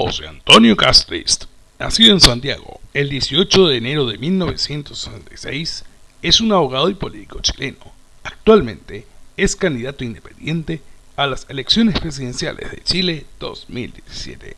José Antonio Castrist, nacido en Santiago el 18 de enero de 1966, es un abogado y político chileno. Actualmente es candidato independiente a las elecciones presidenciales de Chile 2017.